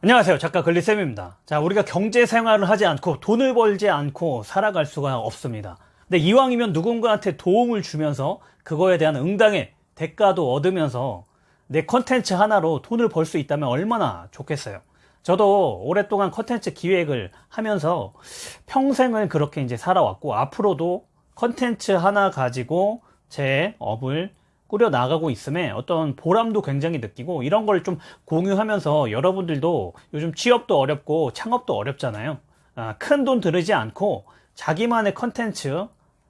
안녕하세요. 작가 글리쌤입니다. 자 우리가 경제 생활을 하지 않고 돈을 벌지 않고 살아갈 수가 없습니다. 근데 이왕이면 누군가한테 도움을 주면서 그거에 대한 응당의 대가도 얻으면서 내 컨텐츠 하나로 돈을 벌 수 있다면 얼마나 좋겠어요? 저도 오랫동안 컨텐츠 기획을 하면서 평생을 그렇게 이제 살아왔고 앞으로도 컨텐츠 하나 가지고 제 업을 꾸려 나가고 있음에 어떤 보람도 굉장히 느끼고 이런 걸 좀 공유하면서 여러분들도 요즘 취업도 어렵고 창업도 어렵잖아요. 아, 큰돈 들이지 않고 자기만의 컨텐츠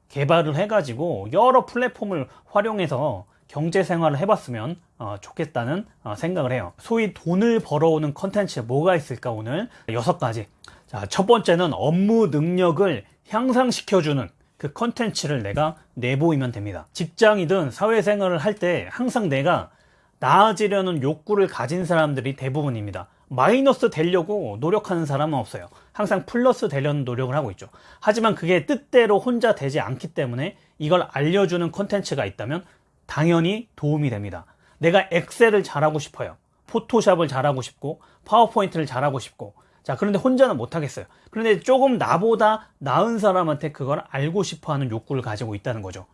개발을 해가지고 여러 플랫폼을 활용해서 경제 생활을 해봤으면 어, 좋겠다는 어, 생각을 해요. 소위 돈을 벌어오는 컨텐츠 뭐가 있을까 오늘? 여섯 가지. 자, 첫 번째는 업무 능력을 향상시켜주는 그 컨텐츠를 내가 내보이면 됩니다. 직장이든 사회생활을 할 때 항상 내가 나아지려는 욕구를 가진 사람들이 대부분입니다. 마이너스 되려고 노력하는 사람은 없어요. 항상 플러스 되려는 노력을 하고 있죠. 하지만 그게 뜻대로 혼자 되지 않기 때문에 이걸 알려주는 컨텐츠가 있다면 당연히 도움이 됩니다. 내가 엑셀을 잘하고 싶어요. 포토샵을 잘하고 싶고 파워포인트를 잘하고 싶고 자 그런데 혼자는 못하겠어요. 그런데 조금 나보다 나은 사람한테 그걸 알고 싶어하는 욕구를 가지고 있다는 거죠.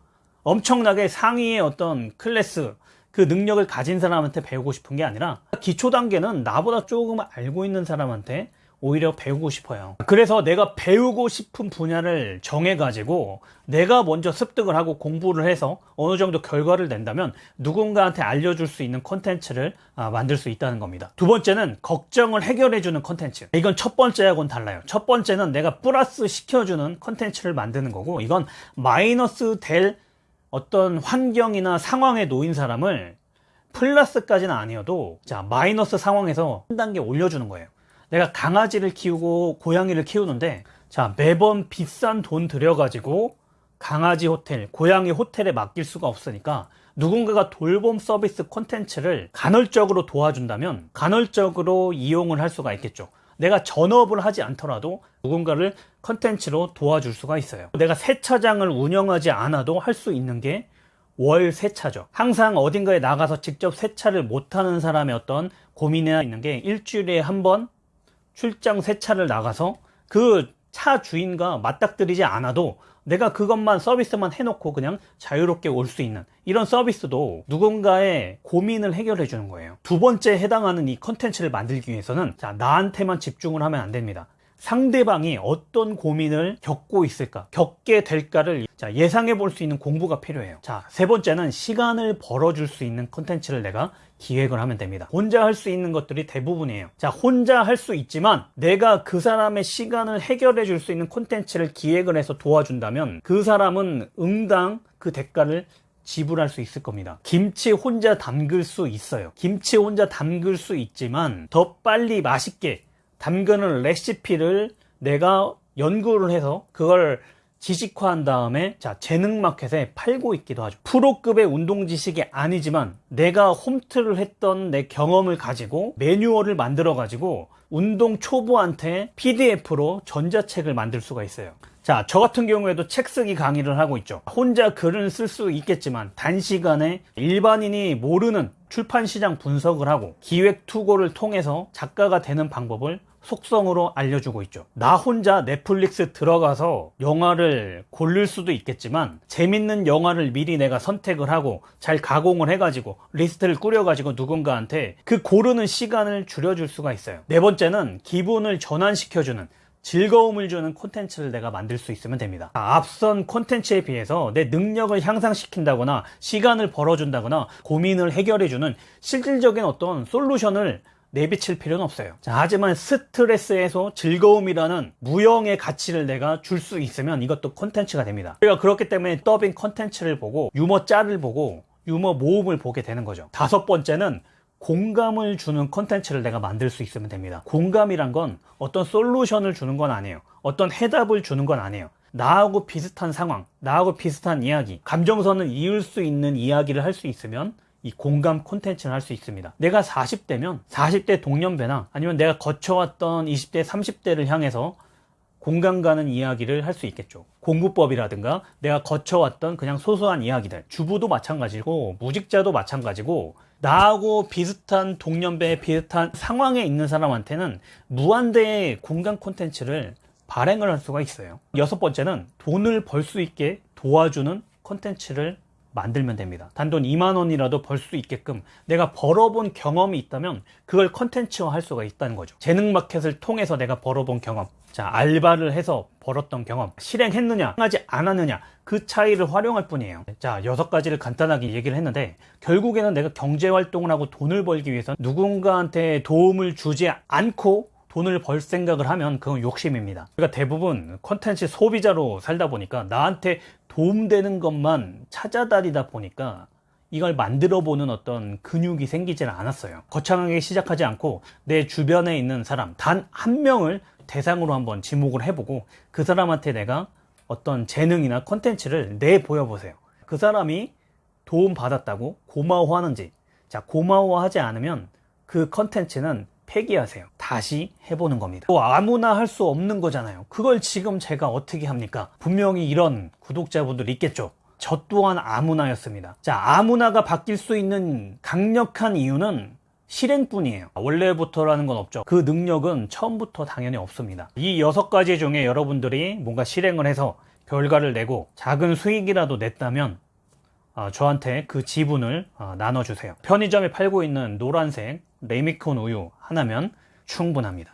엄청나게 상위의 어떤 클래스 그 능력을 가진 사람한테 배우고 싶은 게 아니라 기초 단계는 나보다 조금 알고 있는 사람한테 오히려 배우고 싶어요. 그래서 내가 배우고 싶은 분야를 정해 가지고 내가 먼저 습득을 하고 공부를 해서 어느 정도 결과를 낸다면 누군가한테 알려줄 수 있는 컨텐츠를 아, 만들 수 있다는 겁니다. 두 번째는 걱정을 해결해 주는 컨텐츠. 이건 첫 번째하고는 달라요. 첫 번째는 내가 플러스 시켜주는 컨텐츠를 만드는 거고 이건 마이너스 될 어떤 환경이나 상황에 놓인 사람을 플러스까지는 아니어도 자 마이너스 상황에서 한 단계 올려주는 거예요 내가 강아지를 키우고 고양이를 키우는데 자 매번 비싼 돈 들여가지고 강아지 호텔, 고양이 호텔에 맡길 수가 없으니까 누군가가 돌봄 서비스 콘텐츠를 간헐적으로 도와준다면 간헐적으로 이용을 할 수가 있겠죠. 내가 전업을 하지 않더라도 누군가를 컨텐츠로 도와줄 수가 있어요. 내가 세차장을 운영하지 않아도 할 수 있는 게 월 세차죠. 항상 어딘가에 나가서 직접 세차를 못하는 사람의 어떤 고민이 있는 게 일주일에 한 번 출장 세차를 나가서 그 차 주인과 맞닥뜨리지 않아도 내가 그것만 서비스만 해놓고 그냥 자유롭게 올 수 있는 이런 서비스도 누군가의 고민을 해결해 주는 거예요. 두 번째 해당하는 이 컨텐츠를 만들기 위해서는 자 나한테만 집중을 하면 안 됩니다 상대방이 어떤 고민을 겪고 있을까 겪게 될까를 자, 예상해 볼 수 있는 공부가 필요해요. 자 세 번째는 시간을 벌어줄 수 있는 컨텐츠를 내가 기획을 하면 됩니다. 혼자 할 수 있는 것들이 대부분이에요. 자 혼자 할 수 있지만 내가 그 사람의 시간을 해결해 줄 수 있는 콘텐츠를 기획을 해서 도와준다면 그 사람은 응당 그 대가를 지불할 수 있을 겁니다. 김치 혼자 담글 수 있어요. 김치 혼자 담글 수 있지만 더 빨리 맛있게 담그는 레시피를 내가 연구를 해서 그걸 지식화한 다음에 자 재능마켓에 팔고 있기도 하죠. 프로급의 운동 지식이 아니지만 내가 홈트를 했던 내 경험을 가지고 매뉴얼을 만들어 가지고 운동 초보한테 PDF로 전자책을 만들 수가 있어요 자, 저 같은 경우에도 책 쓰기 강의를 하고 있죠. 혼자 글은 쓸 수 있겠지만 단시간에 일반인이 모르는 출판 시장 분석을 하고 기획 투고를 통해서 작가가 되는 방법을 속성으로 알려주고 있죠 나 혼자 넷플릭스 들어가서 영화를 고를 수도 있겠지만 재밌는 영화를 미리 내가 선택을 하고 잘 가공을 해가지고 리스트를 꾸려가지고 누군가한테 그 고르는 시간을 줄여줄 수가 있어요 네 번째는 기분을 전환시켜주는 즐거움을 주는 콘텐츠를 내가 만들 수 있으면 됩니다. 앞선 콘텐츠에 비해서 내 능력을 향상시킨다거나 시간을 벌어준다거나 고민을 해결해주는 실질적인 어떤 솔루션을 내비칠 필요는 없어요. 자, 하지만 스트레스 해소 즐거움이라는 무형의 가치를 내가 줄 수 있으면 이것도 콘텐츠가 됩니다. 우리가 그렇기 때문에 더빙 콘텐츠를 보고 유머 짤을 보고 유머 모음을 보게 되는 거죠. 다섯 번째는 공감을 주는 콘텐츠를 내가 만들 수 있으면 됩니다. 공감이란 건 어떤 솔루션을 주는 건 아니에요. 어떤 해답을 주는 건 아니에요. 나하고 비슷한 상황 나하고 비슷한 이야기 감정선을 이을 수 있는 이야기를 할 수 있으면 이 공감 콘텐츠를 할 수 있습니다. 내가 40대면 40대 동년배나 아니면 내가 거쳐왔던 20대 30대를 향해서 공감 가는 이야기를 할 수 있겠죠. 공부법이라든가 내가 거쳐왔던 그냥 소소한 이야기들. 주부도 마찬가지고 무직자도 마찬가지고 나하고 비슷한 동년배 비슷한 상황에 있는 사람한테는 무한대의 공감 콘텐츠를 발행을 할 수가 있어요. 여섯 번째는 돈을 벌 수 있게 도와주는 콘텐츠를 만들면 됩니다. 단돈 2만 원이라도 벌 수 있게끔 내가 벌어본 경험이 있다면 그걸 컨텐츠화 할 수가 있다는 거죠. 재능 마켓을 통해서 내가 벌어본 경험. 자, 알바를 해서 벌었던 경험. 실행했느냐, 하지 않았느냐. 그 차이를 활용할 뿐이에요. 자, 여섯 가지를 간단하게 얘기를 했는데 결국에는 내가 경제 활동을 하고 돈을 벌기 위해서 누군가한테 도움을 주지 않고 돈을 벌 생각을 하면 그건 욕심입니다. 그러니까 대부분 컨텐츠 소비자로 살다 보니까 나한테 도움되는 것만 찾아다니다 보니까 이걸 만들어 보는 어떤 근육이 생기지는 않았어요. 거창하게 시작하지 않고 내 주변에 있는 사람 단 한 명을 대상으로 한번 지목을 해보고 그 사람한테 내가 어떤 재능이나 컨텐츠를 내 보여 보세요. 그 사람이 도움 받았다고 고마워하는지 자 고마워하지 않으면 그 컨텐츠는 폐기하세요. 다시 해보는 겁니다. 또 아무나 할 수 없는 거잖아요. 그걸 지금 제가 어떻게 합니까? 분명히 이런 구독자분들 있겠죠. 저 또한 아무나였습니다. 자, 아무나가 바뀔 수 있는 강력한 이유는 실행뿐이에요. 원래부터라는 건 없죠. 그 능력은 처음부터 당연히 없습니다. 이 여섯 가지 중에 여러분들이 뭔가 실행을 해서 결과를 내고 작은 수익이라도 냈다면 어, 저한테 그 지분을 어, 나눠주세요. 편의점에 팔고 있는 노란색 레미콘 우유 하나면 충분합니다.